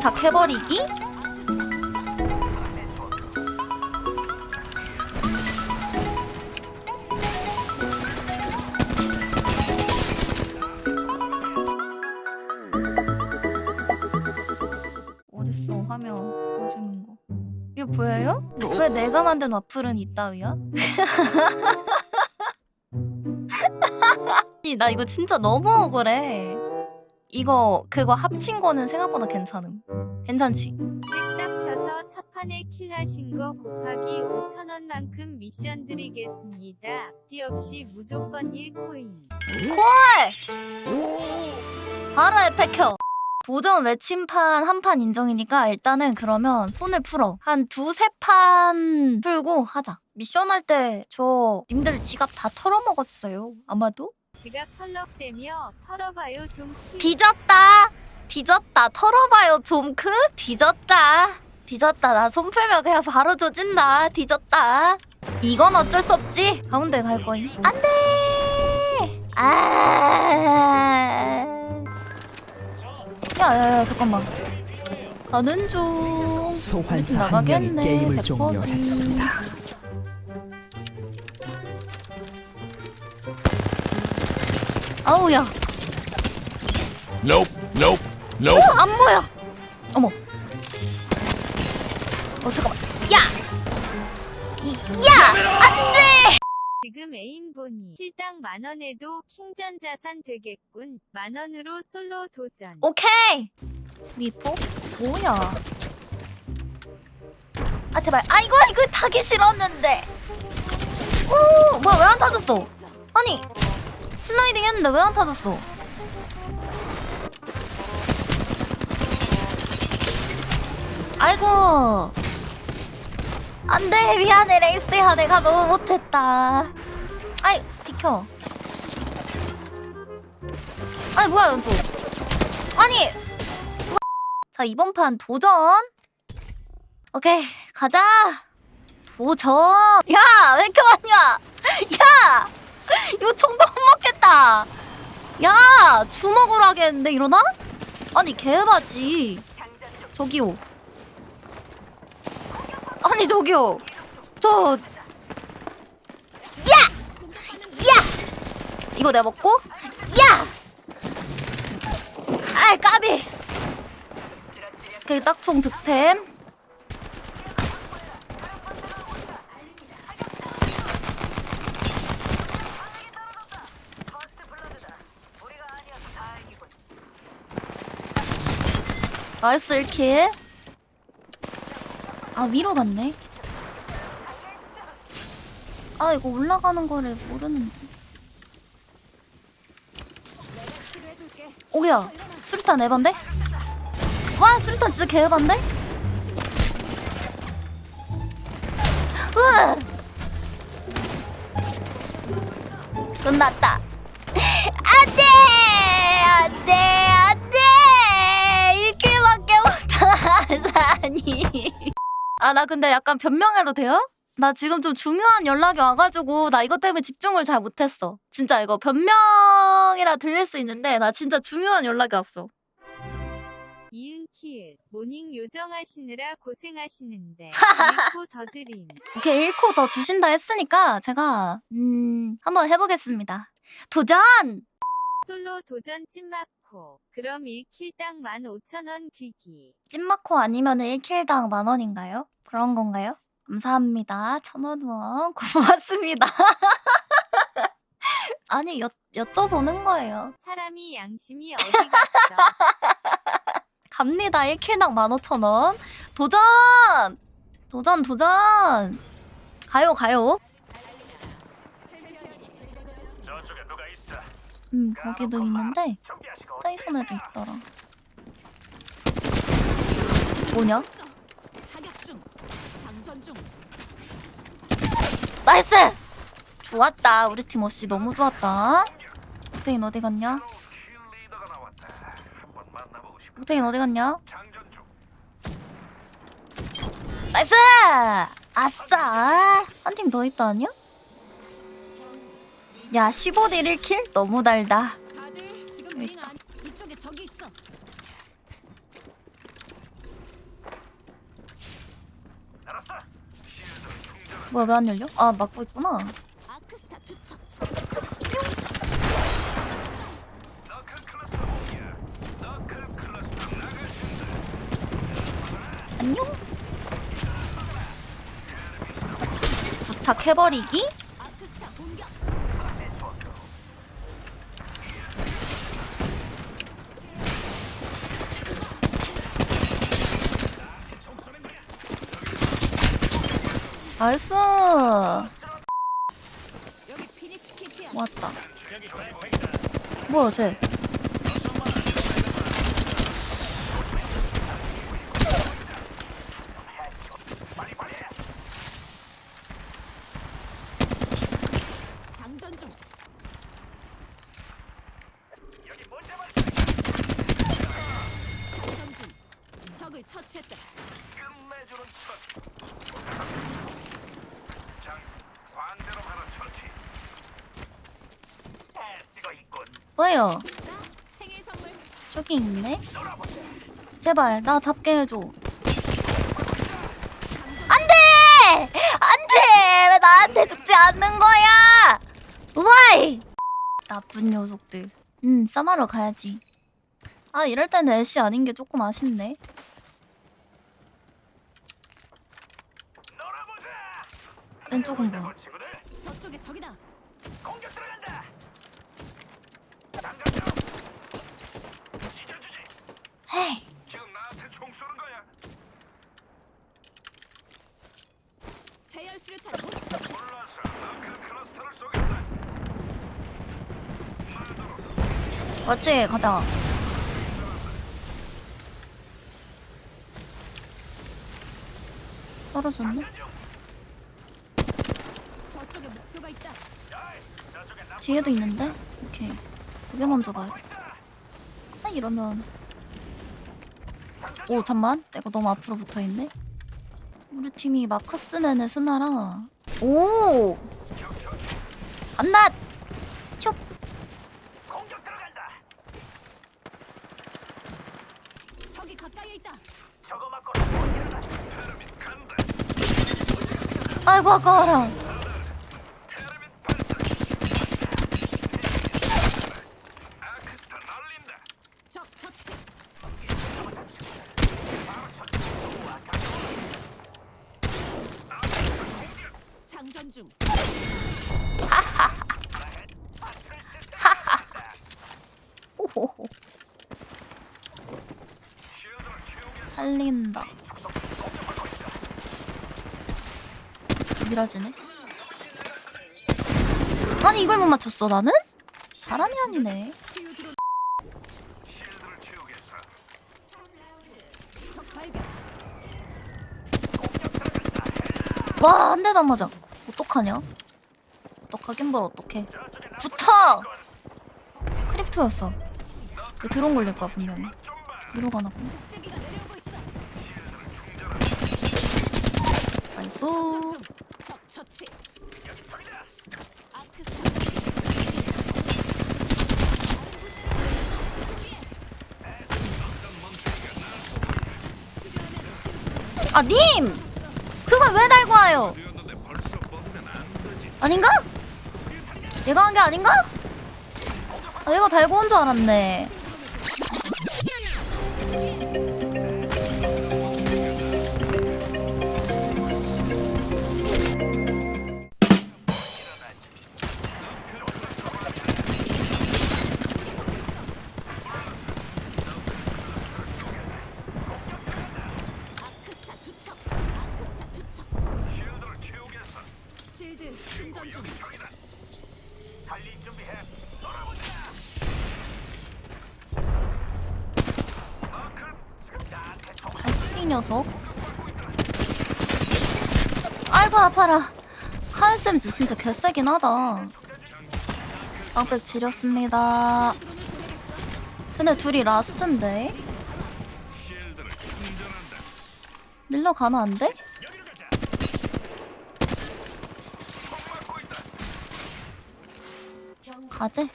집착해버리기? 어딨어 화면 보여주는 거 이거 보여요? 왜 내가 만든 와플은 이따위야? 나 이거 진짜 너무 억울해 이거 그거 합친 거는 생각보다 괜찮음. 괜찮지? 딱 펴서 첫 판에 킬하신 거 곱하기 5천원만큼 미션 드리겠습니다. 앞뒤 없이 무조건 1코인. 바로 에페켜 도전 외침판 한 판 인정이니까 일단은 그러면 손을 풀어. 한 두세 판 풀고 하자. 미션 할 때 저 님들 지갑 다 털어먹었어요. 아마도 지가 펄럭대며 털어봐요 좀 키. 뒤졌다. 뒤졌다. 털어봐요 좀크. 뒤졌다. 뒤졌다. 나 손 풀면 그냥 바로 조진다. 뒤졌다. 이건 어쩔 수 없지. 가운데 갈 거임. 안돼! 아. 야야야 잠깐만. 가는 중 소환사 한 나가겠네, 명이 게임을 100%지. 종료했습니다. 아우야. Nope, nope, nope. 안 보여. 어머. 어 잠깐만. 야! 이, 야! 안 돼! 지금 애인 보니 킬당 만 원에도 킹전 자산 되겠군. 만 원으로 솔로 도전. 오케이! 미포? 뭐야? 아 제발. 아 이거 이거 타기 싫었는데. 오 뭐야 왜 안 타졌어? 아니 슬라이딩 했는데 왜 안 타졌어? 아이고. 안돼 미안해. 레이스야 내가 너무 못했다. 아이 비켜. 아니 뭐야 이건 또. 아니 자 이번 판 도전. 오케이 가자. 도전. 야왜 이렇게 많이 와야 이거 총도 못 먹겠다. 야 주먹으로 하겠는데 이러나? 아니 개바지. 저기요. 아니 저기요. 저 야! 야! 이거 내가 먹고? 야! 아이 까비. 오케이 딱총 득템 나이스 1킬. 아 위로 갔네. 아 이거 올라가는 거를 모르는데. 오야 수류탄 에반데? 와 수류탄 진짜 개에반데? 으 끝났다. 안돼! 안돼 안돼 1킬밖에 못하다니 아 나 근데 약간 변명해도 돼요? 나 지금 좀 중요한 연락이 와가지고 나 이것 때문에 집중을 잘 못했어 진짜 이거 변명이라 들릴 수 있는데 나 진짜 중요한 연락이 왔어 이은 킬. 모닝 요정하시느라 고생하시는데. 1코 더 드림. 이렇게 1코 더 주신다 했으니까 제가 음 한번 해보겠습니다 도전! 솔로 도전 찐 마코. 그럼 1킬당 15,000원 귀기. 찐마코 아니면 1킬당 만원인가요? 그런 건가요? 감사합니다. 천원 후원 고맙습니다. 아니 여, 여쭤보는 거예요. 사람이 양심이 어디 갔어? 갑니다. 1킬당 15,000원. 도전! 도전 도전! 가요 가요. 음 거기도 있는데 스테이션에도 있더라. 뭐냐? nice! 좋았다. 우리 팀 어씨 너무 좋았다. 옥테인 어디 갔냐? 옥테인 어디 갔냐? nice! 아싸! 한 팀 더 있다 아니야? 야 15대 1kill? 너무 달다 뭐야 왜 안 열려? 아 막고 있구나 안녕 도착해버리기? 나이스. 키트야. 왔다. 뭐야 쟤? 장전 중. 장전 중. 적을 처치했다. 끝내주는 첫. 장 반대로 가는 처치. 에스가 있군. 뭐예요? 저기 있네. 제발 나 잡게 해줘. 안돼! 안돼! 왜 나한테 죽지 않는 거야? 우마이! 나쁜 녀석들. 음, 싸마러 가야지. 아, 이럴 때는 애쉬 아닌 게 조금 아쉽네. 왼쪽은 뭐야? 저쪽에 적이다. 공격 들어간다. 장전 중. 찢어주지. 헤이, 지금 나한테 총 쏘는 거야. 세열 수류탄. 몰라서 너클 클러스터를 쏘겠다. 맞지? 가자. 떨어졌네? 뒤에도 있는데? 오케이. 그게 먼저 봐요. 아, 이러면. 오, 잠만. 내가 너무 앞으로 붙어 있네. 우리 팀이 마커스맨의 스나라. 오! 안낫! 슉! 공격 들어간다. 적이 가까이에 있다. 저거 맞고 일어나. 테르밋 간다. 아이고, 아까워라. 테르밋 발사. 아크스타 날린다. 적 처치. 장전 중. 호호호. 쉴드를 채우겠어. 살린다. 미라지네. 아니, 이걸 못 맞췄어, 나는? 사람이 아니네. 치유 드론. 쉴드를 채우겠어. 적 발견. 와, 한 대도 안 맞아. 어떡하냐? 어떡하긴 뭘 어떡해. 붙어! 그 드론 걸릴 거야, 분명히. 좀 봐. 위로 가나 보네. 아크스타. 아, 님! 그걸 왜 달고 와요? 아닌가? 얘가 한 게 아닌가? 아, 얘가 달고 온 줄 알았네. 녀석. 아이고, 아파라. 카은쌤 진짜 개세긴 하다. 빵백 지렸습니다. 근데 둘이 라스트인데? 밀러 가면 안 돼? 가재.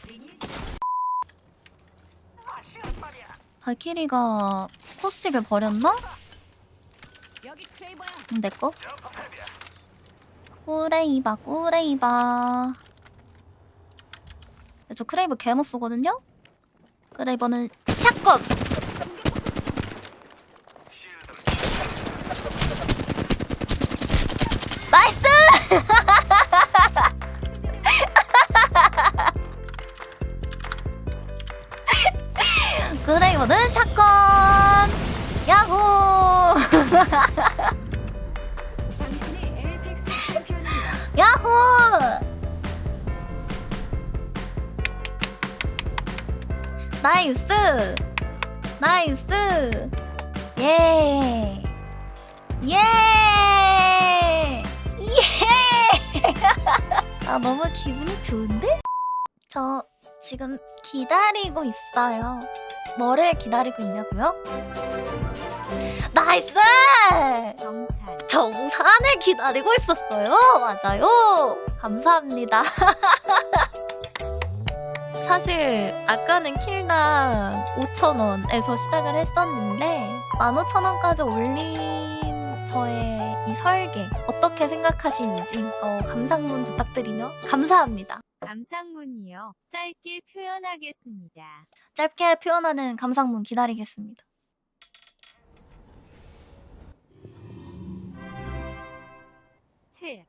발키리가 포스틱을 버렸나? 내 거? 크레이버 크레이버 저 크레이버 개못 쏘거든요? 크레이버는 shotgun! nice! 크레이버는 샷건! 야호! 나이스! 나이스! 예! 예! 예! 아, 너무 기분이 좋은데? 저 지금 기다리고 있어요. 뭐를 기다리고 있냐고요? nice! 정산. 정산을 기다리고 있었어요. 맞아요. 감사합니다. 사실 아까는 kill당 5,000원에서 시작을 했었는데 15,000원까지 올린 저의 이 설계 어떻게 생각하시는지 어, 감상문 부탁드리며 감사합니다. 감상문이요. 짧게 표현하겠습니다. 짧게 표현하는 감상문 기다리겠습니다. 틀.